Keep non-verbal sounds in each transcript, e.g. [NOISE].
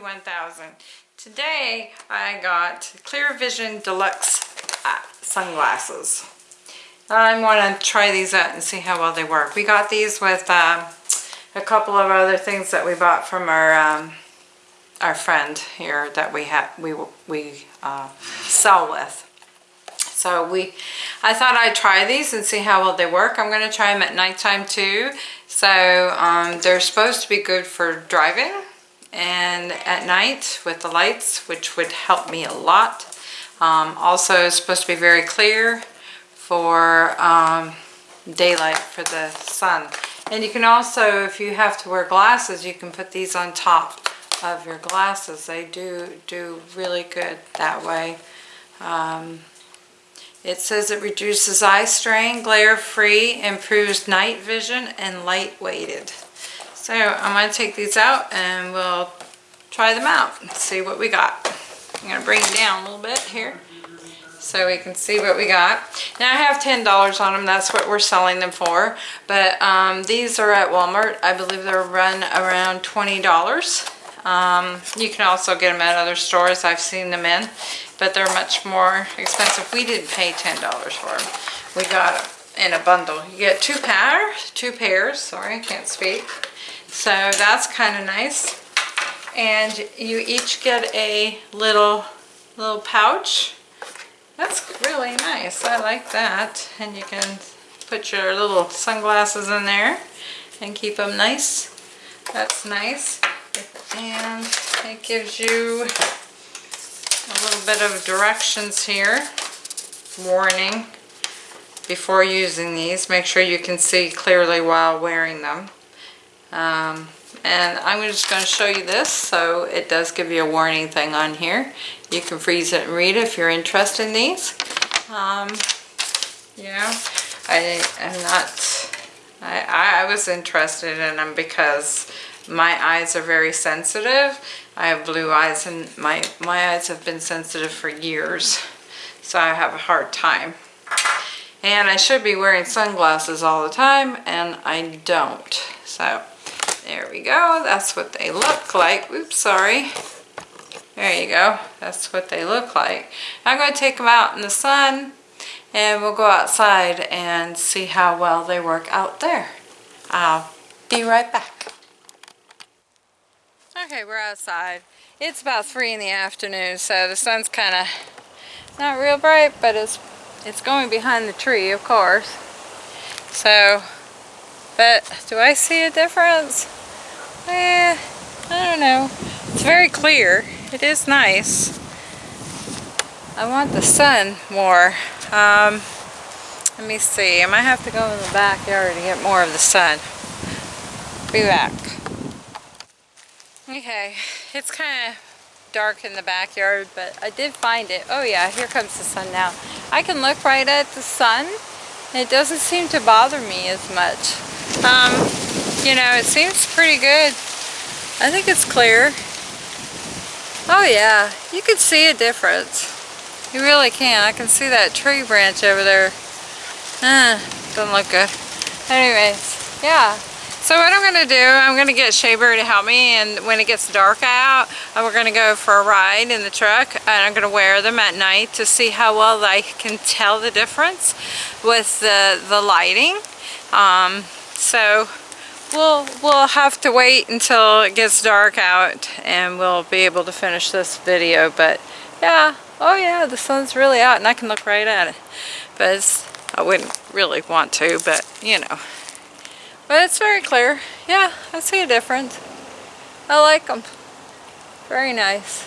Lucky 1000. Today I got Clear Vision Deluxe uh, sunglasses. I want to try these out and see how well they work. We got these with um, a couple of other things that we bought from our um, our friend here that we have we we uh, sell with. So we, I thought I'd try these and see how well they work. I'm going to try them at nighttime too. So um, they're supposed to be good for driving and at night with the lights, which would help me a lot. Um, also it's supposed to be very clear for um, daylight for the sun. And you can also, if you have to wear glasses, you can put these on top of your glasses. They do do really good that way. Um, it says it reduces eye strain, glare free, improves night vision, and light weighted. So I'm going to take these out and we'll try them out and see what we got. I'm going to bring it down a little bit here so we can see what we got. Now I have $10 on them, that's what we're selling them for. But um, these are at Walmart. I believe they're run around $20. Um, you can also get them at other stores. I've seen them in, but they're much more expensive. We didn't pay $10 for them. We got them in a bundle. You get two pairs, two pairs, sorry, I can't speak. So that's kind of nice. And you each get a little, little pouch. That's really nice. I like that. And you can put your little sunglasses in there and keep them nice. That's nice and it gives you a little bit of directions here warning before using these make sure you can see clearly while wearing them um, and I'm just going to show you this so it does give you a warning thing on here you can freeze it and read it if you're interested in these um, you know I am not I, I was interested in them because my eyes are very sensitive. I have blue eyes and my, my eyes have been sensitive for years. So I have a hard time. And I should be wearing sunglasses all the time and I don't. So there we go. That's what they look like. Oops, sorry. There you go. That's what they look like. I'm going to take them out in the sun and we'll go outside and see how well they work out there. I'll be right back. Okay, we're outside. It's about 3 in the afternoon, so the sun's kind of not real bright, but it's it's going behind the tree, of course. So, but do I see a difference? Eh, I don't know. It's very clear. It is nice. I want the sun more. Um, let me see. I might have to go in the backyard to get more of the sun. Be back. Okay, it's kind of dark in the backyard, but I did find it. Oh yeah, here comes the sun now. I can look right at the sun. It doesn't seem to bother me as much. Um, you know, it seems pretty good. I think it's clear. Oh yeah, you can see a difference. You really can. I can see that tree branch over there. Uh, doesn't look good. Anyways, yeah, so what I'm going to do, I'm going to get Shea Bear to help me and when it gets dark out, uh, we're going to go for a ride in the truck and I'm going to wear them at night to see how well I can tell the difference with the, the lighting. Um, so we'll, we'll have to wait until it gets dark out and we'll be able to finish this video. But yeah, oh yeah, the sun's really out and I can look right at it. But I wouldn't really want to, but you know. But it's very clear. Yeah, I see a difference. I like them. Very nice.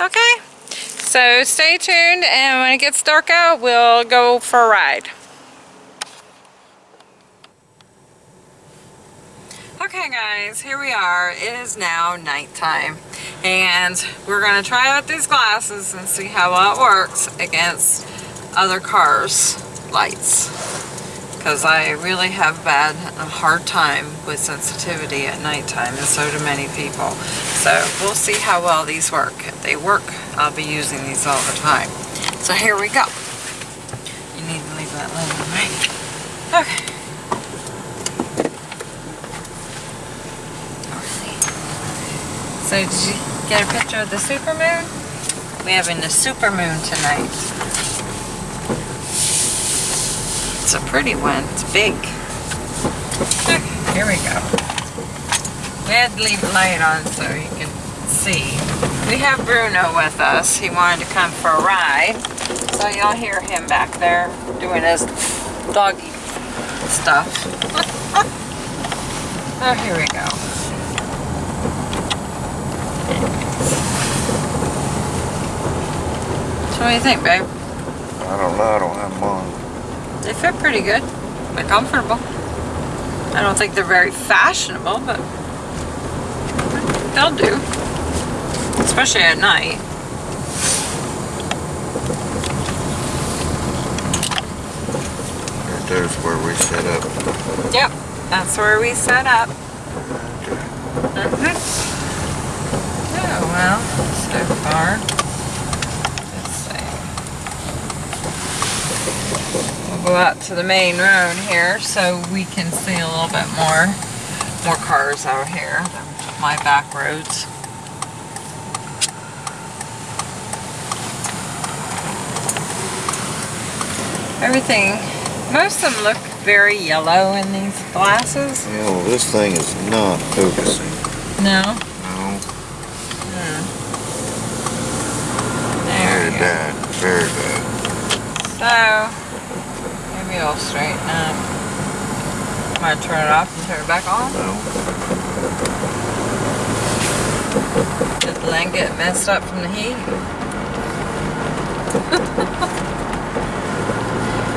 Okay, so stay tuned and when it gets dark out, we'll go for a ride. Okay guys, here we are. It is now nighttime and we're going to try out these glasses and see how well it works against other cars' lights because I really have bad, a hard time with sensitivity at nighttime, and so do many people. So we'll see how well these work. If they work, I'll be using these all the time. So here we go. You need to leave that lemon, right? Okay. So did you get a picture of the supermoon? We're having the supermoon tonight. It's a pretty one. It's big. Here we go. We had to leave the light on so you can see. We have Bruno with us. He wanted to come for a ride. So you'll hear him back there doing his doggy stuff. [LAUGHS] oh, here we go. What do you think, babe? I don't know. I don't have them on. They fit pretty good. They're comfortable. I don't think they're very fashionable, but they'll do. Especially at night. Right there's where we set up. Yep, that's where we set up. Mhm. Oh, well, so far. Let's see. We'll go out to the main road here so we can see a little bit more, more cars out here than my back roads. Everything, most of them look very yellow in these glasses. You know, this thing is not focusing. No? No. Hmm. There Very bad. Very bad. So, maybe I'll straighten up. Um, I'm gonna turn it off and turn it back on. No. Did the lens get messed up from the heat? [LAUGHS]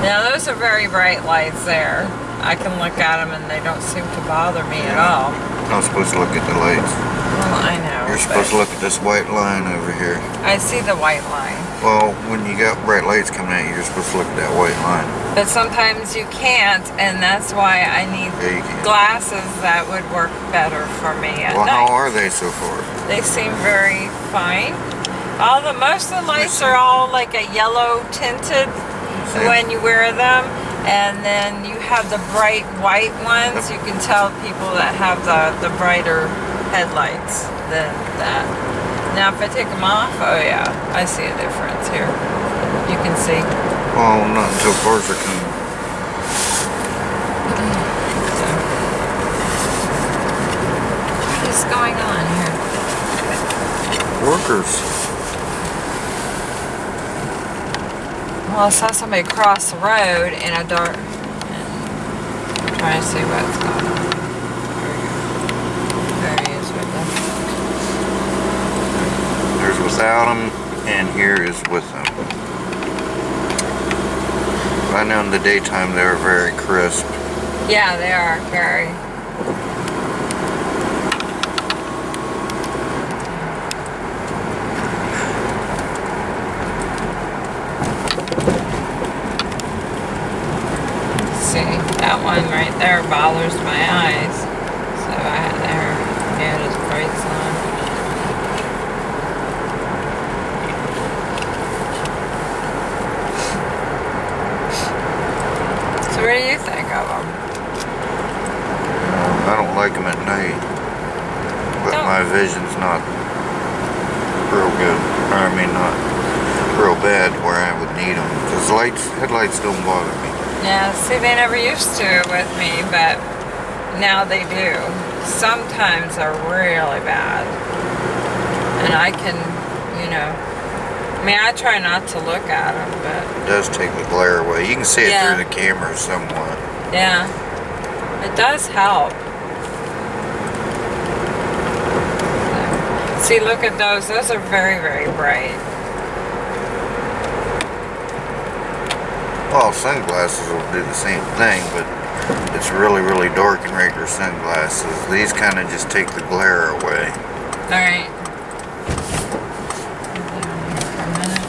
now those are very bright lights there. I can look at them and they don't seem to bother me at all. I'm supposed to look at the lights. Well, I know. You're supposed to look at this white line over here. I see the white line. Well, when you got bright lights coming at you, you're supposed to look at that white line. But sometimes you can't, and that's why I need Yeah, glasses that would work better for me at Well, night. how are they so far? They seem very fine. All the most of the lights are all like a yellow tinted See? when you wear them, and then you have the bright white ones. You can tell people that have the the brighter headlights than that. Now, if I take them off, oh yeah, I see a difference here. You can see. Well, not until cars are coming. So. What is going on here? Workers. Well, I saw somebody cross the road in a dark. Trying to see what's going on. There he is right there. There's without them, and here is with them. I know in the daytime they're very crisp. Yeah, they are very. See, that one right there bothers my eyes. So I had there, he had his brights on. So what do you think of them? I don't like them at night, but Don't- my vision's not real good. Or I mean, not real bad where I would need them. Because lights, headlights don't bother me. Yeah, see, they never used to with me, but now they do. Sometimes they're really bad. And I can, you know, I mean, I try not to look at them, but It does take the glare away. You can see it Yeah. through the camera somewhat. yeah, it does help. See, look at those. Those are very, very bright. Well, sunglasses will do the same thing, but it's really, really dark in regular sunglasses. These kind of just take the glare away. All right. For a minute.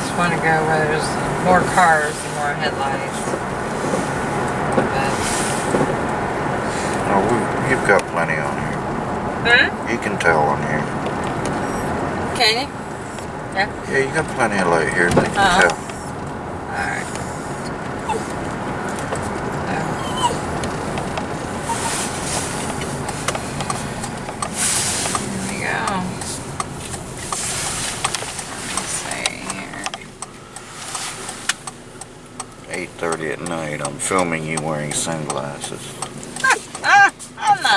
Just want to go where there's more cars and more headlights. But You've got plenty on here. Hmm? You can tell on here. Can you? Yeah, you got plenty of light here. They can tell. Alright. Here we go. Let's see here. 8.30 at night. I'm filming you wearing sunglasses.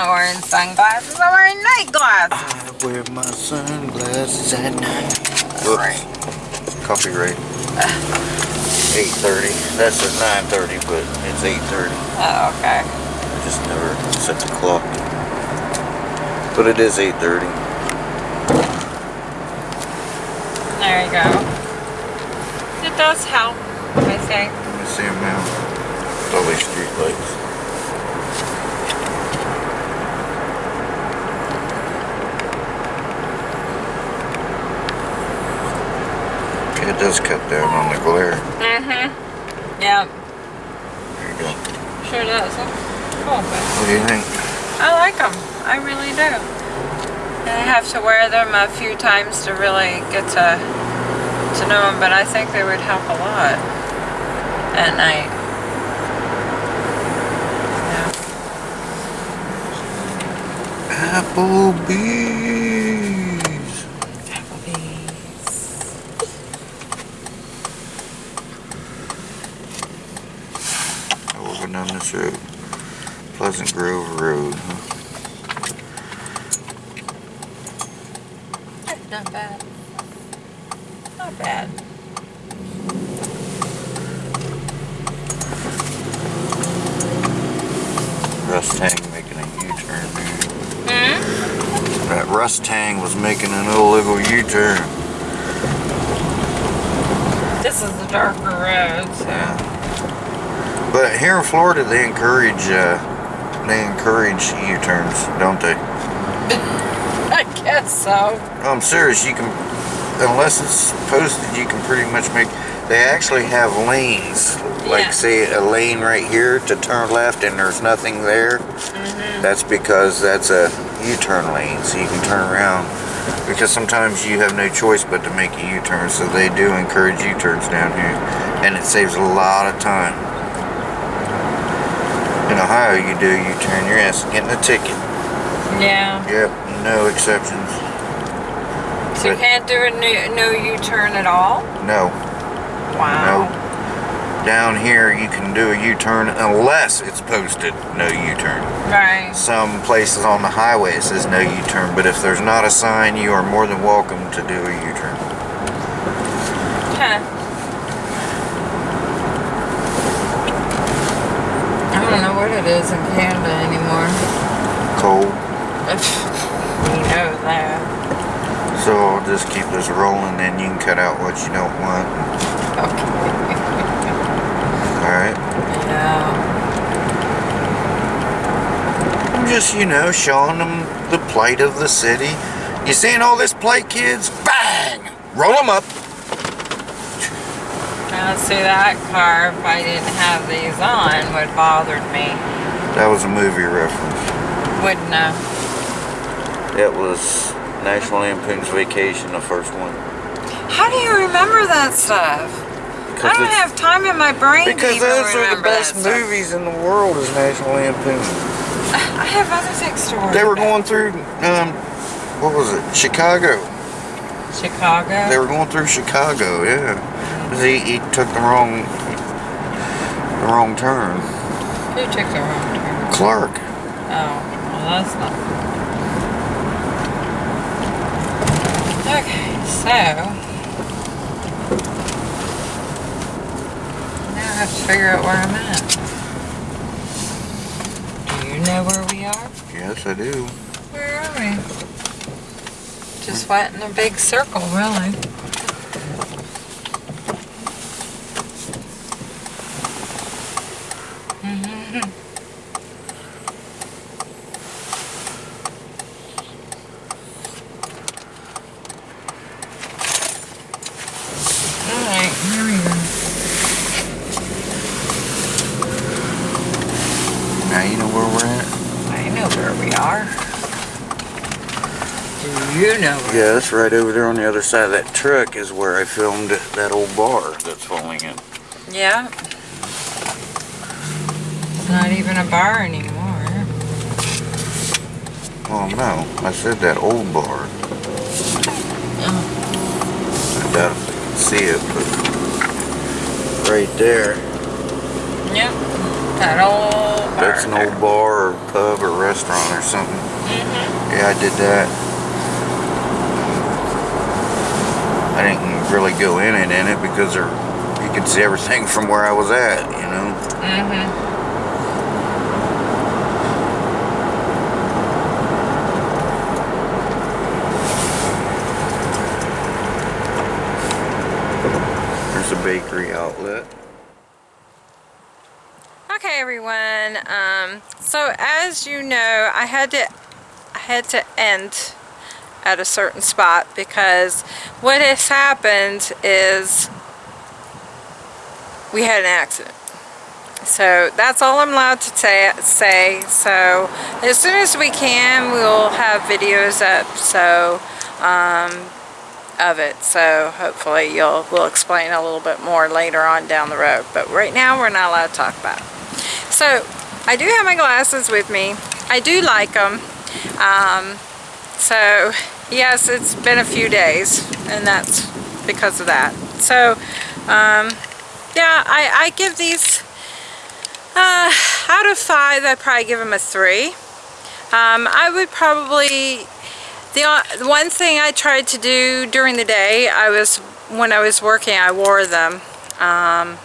I'm not wearing sunglasses. I'm wearing night glasses. I wear my sunglasses at night. Right. Whoops. Copyright. 8.30. That's at 9.30, but it's 8.30. Oh, okay. I just never set the clock. But it is 8.30. There you go. It does help, I think. Let me see them now. With all street lights. Okay, it does cut down on the glare. Mm-hmm. Yep. There you go. Sure does. Cool, What do you think? I like them. I really do. I have to wear them a few times to really get to to know them, but I think they would help a lot at night. Yeah. Applebee's. Oh, we're going down this road. Pleasant Grove Road. huh? Not bad. Not bad. Rustang making a U-turn there. Hmm? That Rustang was making an illegal U-turn. This is the darker road, so. But here in Florida, they encourage uh, they encourage U-turns, don't they? [LAUGHS] I guess so. I'm serious. You can, unless it's posted, you can pretty much make. They actually have lanes, like Yeah. say a lane right here to turn left, and there's nothing there. Mm-hmm. That's because that's a U-turn lane, so you can turn around. Because sometimes you have no choice but to make a U-turn, so they do encourage U-turns down here, and it saves a lot of time. Ohio, you do you turn your ass is getting a ticket. Yeah. Yep, no exceptions. So you can't do a no, no U-turn at all? No. Wow. No. Down here, you can do a U-turn unless it's posted no U-turn. Right. Some places on the highway it says no U-turn, but if there's not a sign, you are more than welcome to do a U-turn. Huh. Don't know what it is in Canada anymore. Cold. [LAUGHS] you know that. So I'll just keep this rolling, and you can cut out what you don't want. Okay. All right. Yeah. I'm just, you know, showing them the plight of the city. You seeing all this plight, kids? Bang! Roll them up. Now see that car, if I didn't have these on, would bothered me. That was a movie reference. Wouldn't have. It was National Lampoon's Vacation, the first one. How do you remember that stuff? I don't have time in my brain to Because those are the best movies in the world is National Lampoon. [LAUGHS] I have other things to worry They were about. going through, um, what was it, Chicago. Chicago. They were going through Chicago, yeah. He, he took the wrong, the wrong turn. Who took the wrong turn? Clark. Oh, well that's not. Okay, so. Now I have to figure out where I'm at. Do you know where we are? Yes, I do. Where are we? Just went in a big circle, really. Alright, here we go. Now you know where we're at. I know where we Yeah, that's right over there on the other side of that truck is where I filmed that old bar that's falling in. Yeah. It's not even a bar anymore. Oh no, I said that old bar. I doubt if you can see it, but right there, Yep. That old bar. that's an old bar or pub or restaurant or something. Mm-hmm. Yeah, I did that. I didn't really go in it in it because there, you could see everything [LAUGHS] from where I was at, you know. Mm-hmm. There's a bakery outlet. Okay, everyone. Um, so as you know, I had to I had to end at a certain spot because what has happened is we had an accident. So that's all I'm allowed to say. So as soon as we can, we'll have videos up. So um, of it. So hopefully you'll we'll explain a little bit more later on down the road. But right now we're not allowed to talk about it. So I do have my glasses with me. I do like them. Um, so yes, it's been a few days and that's because of that. So um, yeah, I, I give these uh, out of five, I'd probably give them a three. Um, I would probably the o- the one thing I tried to do during the day, I was when I was working, I wore them um,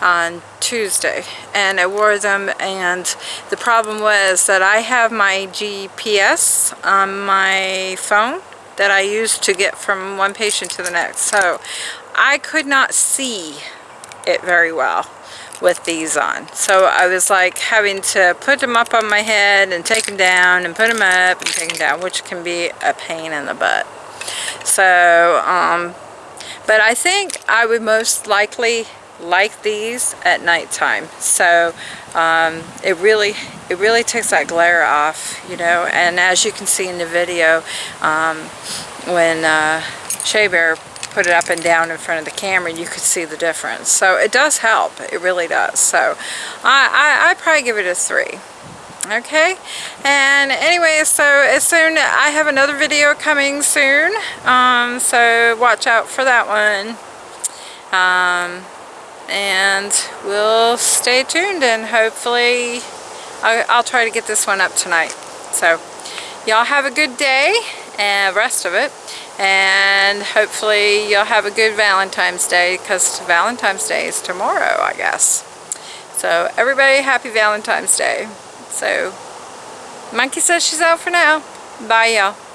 on Tuesday, and I wore them, and the problem was that I have my GPS on my phone that I use to get from one patient to the next, so I could not see it very well with these on. So I was like having to put them up on my head and take them down and put them up and take them down, which can be a pain in the butt. So, um, but I think I would most likely like these at nighttime. So um, it really, it really takes that glare off, you know. And as you can see in the video, um, when uh, Shea Bear put it up and down in front of the camera, you could see the difference. So it does help. It really does. So I, I, I'd probably give it a three. Okay, and anyway, so as soon, I have another video coming soon, um, so watch out for that one. Um, and we'll stay tuned and hopefully I'll, I'll try to get this one up tonight. So y'all have a good day and rest of it and hopefully you'll have a good Valentine's Day because Valentine's Day is tomorrow I guess. So everybody happy Valentine's Day. So Monkey says she's out for now. Bye y'all.